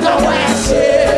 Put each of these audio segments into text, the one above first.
the west.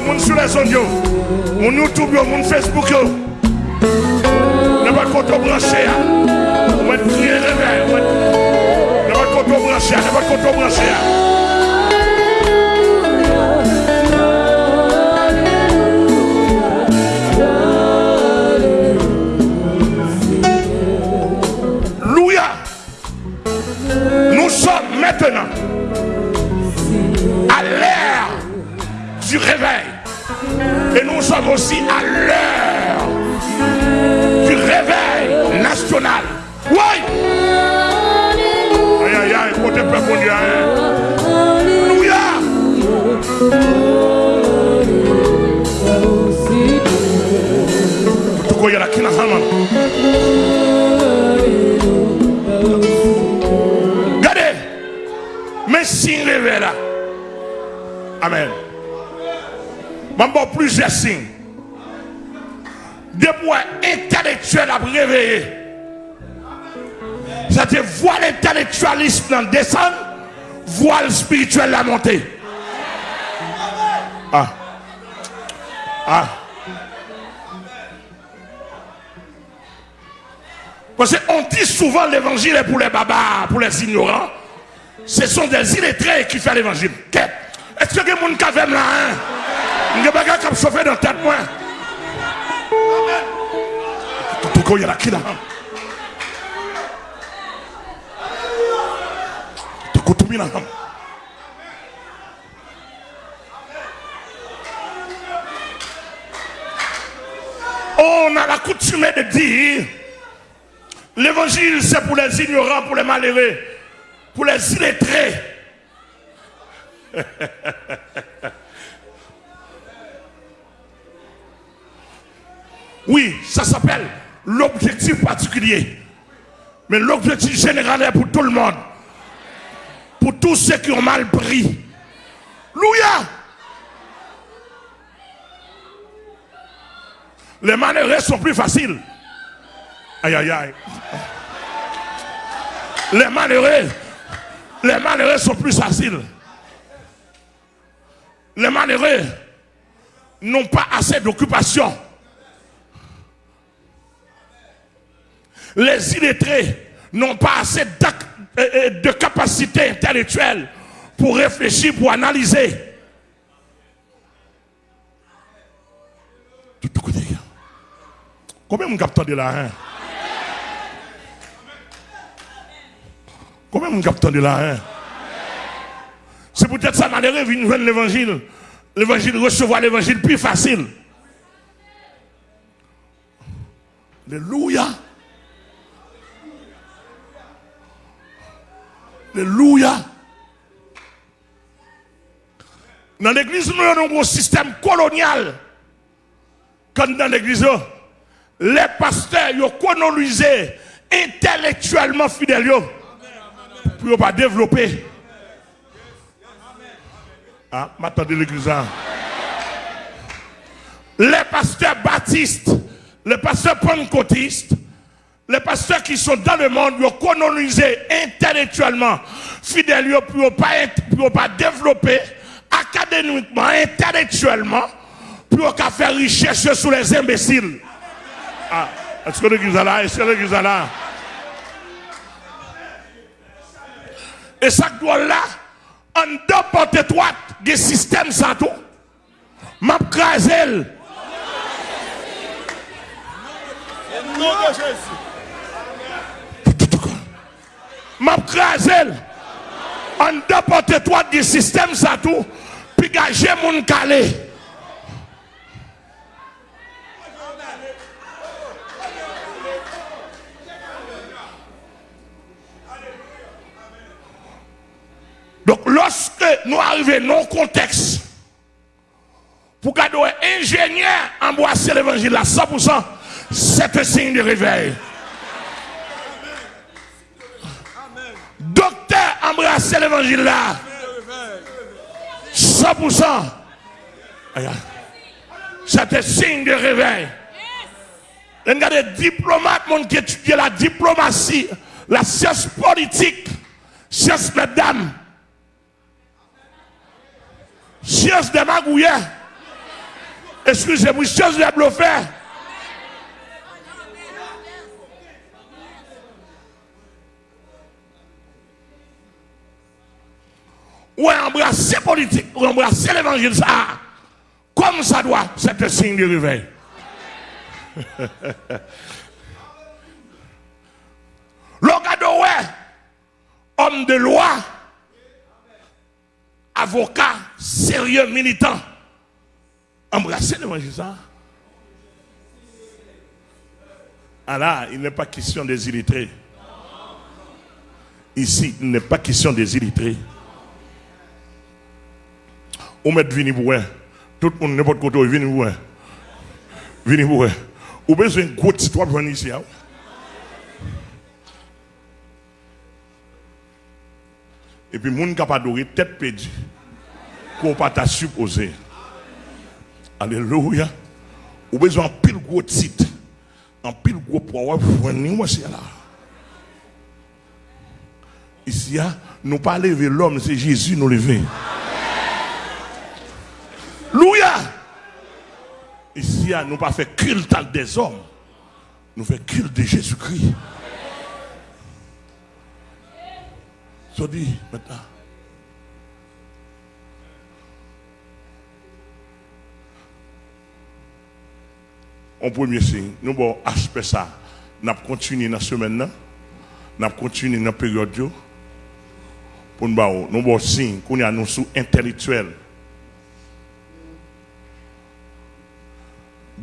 Yo, moun sou les zon yo, moun YouTube yo, moun Facebook yo. Branché ya. Maintenant à l'heure du réveil. Nous aussi à l'heure du réveil national. Oui. Aïe, aïe, aïe, côté peuple, mon Dieu. hein. Louia. Tuko yala kina hama. Regardez, mais signes révélés là. Amen. Maman, plusieurs signes. Des points intellectuels à réveiller. C'est-à-dire, voile intellectualiste dans le descendre, voile spirituel la montée. Ah. Ah. Parce qu'on dit souvent l'évangile est pour les babas, pour les ignorants. Ce sont des illettrés qui font l'évangile. Est-ce que quelqu'un qui fait là hein? Il y a des gens qui dans la tête moi. Tout le monde, qui là. Tout le monde, On a la coutume de dire l'évangile c'est pour les ignorants, pour les malheureux, pour les illettrés. Oui, ça s'appelle l'objectif particulier. Mais l'objectif général est pour tout le monde. Pour tous ceux qui ont mal pris. Louia! Les malheureux sont plus faciles. Aïe, aïe, aïe. Les malheureux, les malheureux sont plus faciles. Les malheureux n'ont pas assez d'occupation. Les illettrés n'ont pas assez euh, euh, de capacité intellectuelle pour réfléchir, pour analyser. Tout côté. Combien de capteurs de là hein? Combien de capteurs de là hein? C'est peut-être ça, malheureux, vient joindre l'évangile. L'évangile, recevoir l'évangile plus facile. Alléluia. Alléluia. Dans l'église, nous avons un système colonial. Comme dans l'église, les pasteurs, ils ont colonisé intellectuellement fidèles pour ne pas développer. Ah, m'attendez l'église. hein. Les pasteurs baptistes, les pasteurs pentecôtistes, les pasteurs qui sont dans le monde, ils ont colonisé intellectuellement fidèles pour ne pas, pas développer académiquement, intellectuellement, pour faire richesse sur les imbéciles. Ah. Est-ce que est là? Est-ce que est là? Et ça doit là, en deux portes étroites, des systèmes ça tout. M'a. Nom de Jésus. M'a crasé. En deux portes étroites, des systèmes ça tout. Puis gager mon calé. Donc, lorsque nous arrivons dans le contexte, pour garder un ingénieur embrasser l'évangile à 100%, c'est un signe de réveil. Embrasser l'évangile là, 100%, Aïe, aïe. c'est un signe de réveil. Regardez, diplomate, mon qui étudie la diplomatie, la science politique, science mesdames, science des magouillés, excusez-moi, science des bluffeurs. Ou embrasser politique, ou embrasser l'évangile, ça, comme ça doit, c'est un signe de réveil. L'Ogado, ouais, homme de loi, avocat, sérieux, militant, embrasser l'évangile, ça. Ah il n'est pas question des illettrés. Ici, il n'est pas question des illettrés. On met vini pour un. Tout le monde, n'importe côté, vini pour un. Vini pour un. Ou besoin de gros titre pour venir ici. Et puis, moun capable adorer tête perdue. Qu'on pas t'a supposé. Alléluia. Ou besoin de pile gros titre. En pile gros pouvoir pour venir c'est là. Ici, nous pas lever l'homme, c'est Jésus nous lever. Louia. Hein, nous pas fait culte des hommes. Nous faisons culte de Jésus-Christ. Ça dit maintenant. En premier signe, nous avons aspect ça. Nous avons continué dans la semaine. Nous avons continué dans la période. Pour nous nous avons signe qu'on a nous sous intellectuel.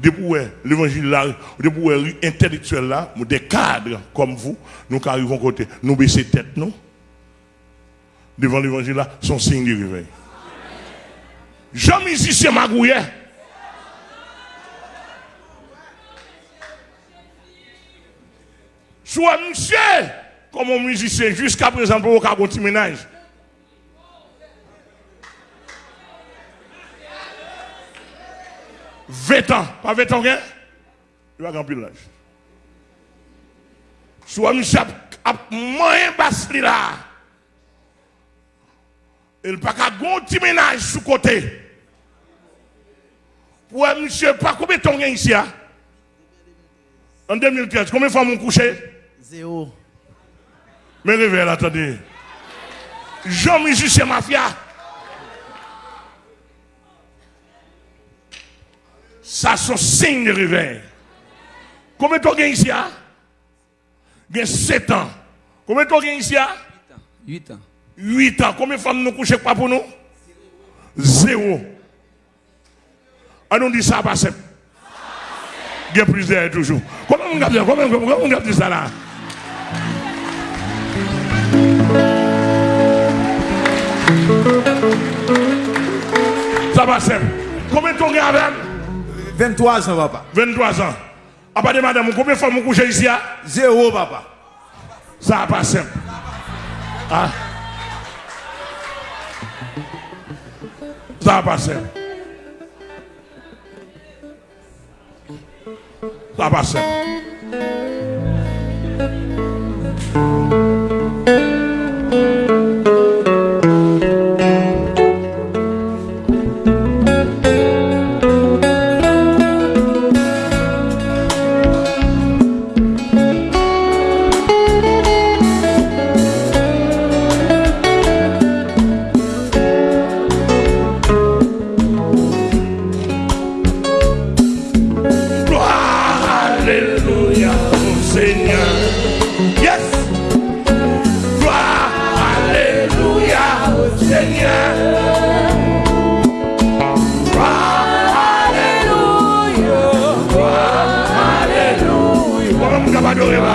Depuis l'évangile là, depuis intellectuel là, des cadres comme vous, nous qui arrivons côté, nous baisser tête nous. Devant l'évangile là, son signe de réveil. Jean-Musicien Magouillet. Soit monsieur, comme un musicien, jusqu'à présent, pour aucun petit ménage. 20 ans, pas 20 ans, il va remplir l'âge. Soit monsieur a moins basse là. Il n'y a pas un petit ménage sous côté. Pour un monsieur, pas combien de temps ici En 2013, combien de fois m'ont couché Zéro. Mais réveille, attendez. Jean-Michel, c'est Mafia. sa son sign de réveil. Combien de temps gagne ici? Gagne 7 ans. Combien de temps gagne ici? 8 ans. 8 ans. Combien de femmes nous couchent pas pour nous? Zéro. Ah, on nous dit ça pas simple. Gagne plus d'air toujours. Comment on a dit Comment on a dit ça là? Ça va simple. Combien de temps gagne avec? 23 ans, papa. 23 ans. À part de madame, combien de femmes vous couchez ici? hein? Zéro, papa. Ça va pas simple. Ah. Ça va pas simple. Ça va pas simple. Mwen mwen kaba adore mwen.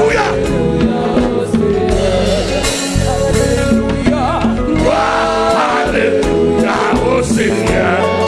Louya! Seigneur.